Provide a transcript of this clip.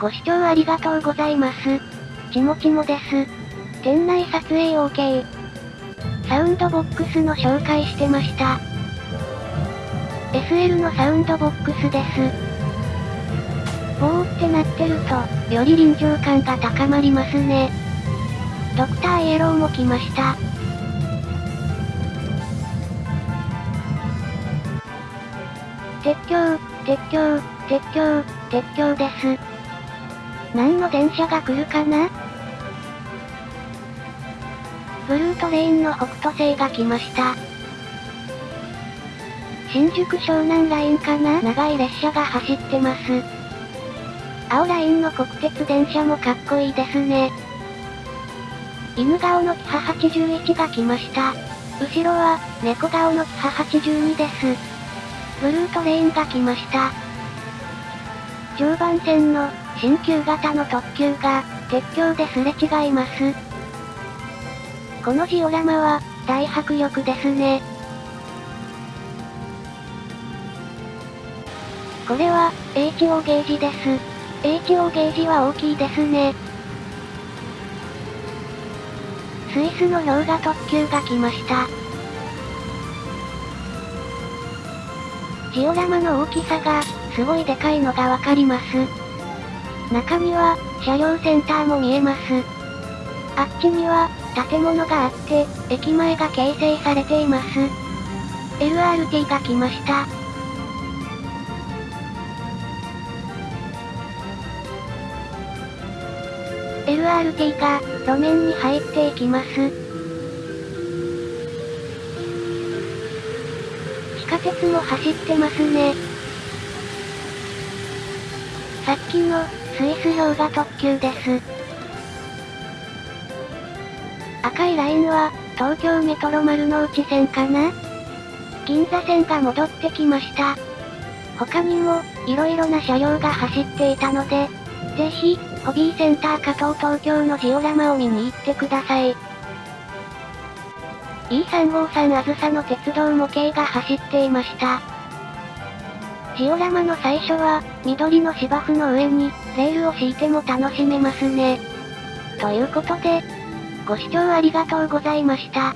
ご視聴ありがとうございます。ちもちもです。店内撮影 OK。サウンドボックスの紹介してました。SL のサウンドボックスです。ボーってなってると、より臨場感が高まりますね。ドクターイエローも来ました。鉄橋、鉄橋、鉄橋、鉄橋です。何の電車が来るかな？ブルートレインの北斗星が来ました。新宿湘南ラインかな？長い列車が走ってます。青ラインの国鉄電車もかっこいいですね。犬顔のキハ81が来ました。後ろは、猫顔のキハ82です。ブルートレインが来ました。常磐線の、新旧型の特急が、鉄橋ですれ違います。このジオラマは、大迫力ですね。これは、HO ゲージです。HO ゲージは大きいですね。スイスの氷河特急が来ました。ジオラマの大きさが、すごいでかいのがわかります。中には、車両センターも見えます。あっちには、建物があって、駅前が形成されています。LRT が来ました。LRT が、路面に入っていきます。地下鉄も走ってますね。さっきの、スイス氷河特急です。赤いラインは、東京メトロ丸の内線かな？銀座線が戻ってきました。他にも、色々な車両が走っていたので、ぜひ、ホビーセンター加藤東京のジオラマを見に行ってください。E353 あずさの鉄道模型が走っていました。ジオラマの最初は、緑の芝生の上に、レールを敷いても楽しめますね。ということで、ご視聴ありがとうございました。